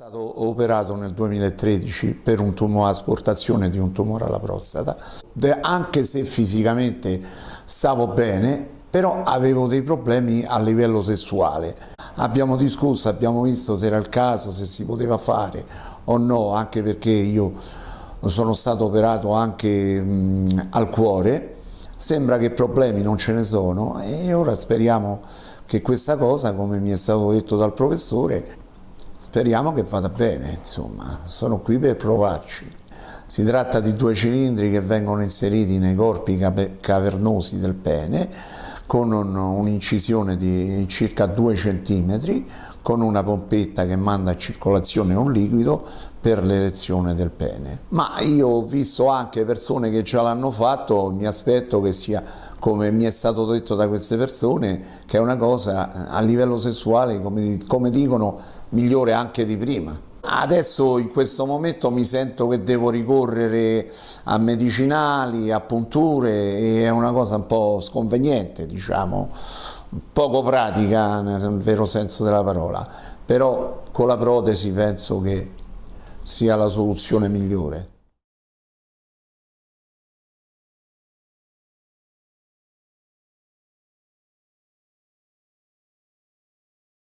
stato operato nel 2013 per un tumore, asportazione di un tumore alla prostata, anche se fisicamente stavo bene, però avevo dei problemi a livello sessuale. Abbiamo discusso, abbiamo visto se era il caso, se si poteva fare o no, anche perché io sono stato operato anche mh, al cuore, sembra che problemi non ce ne sono e ora speriamo che questa cosa, come mi è stato detto dal professore, Speriamo che vada bene, insomma, sono qui per provarci. Si tratta di due cilindri che vengono inseriti nei corpi cavernosi del pene con un'incisione di circa 2 cm con una pompetta che manda a circolazione un liquido per l'elezione del pene. Ma io ho visto anche persone che già l'hanno fatto, mi aspetto che sia come mi è stato detto da queste persone, che è una cosa a livello sessuale, come, come dicono, migliore anche di prima. Adesso in questo momento mi sento che devo ricorrere a medicinali, a punture e è una cosa un po' sconveniente, diciamo, poco pratica nel vero senso della parola, però con la protesi penso che sia la soluzione migliore.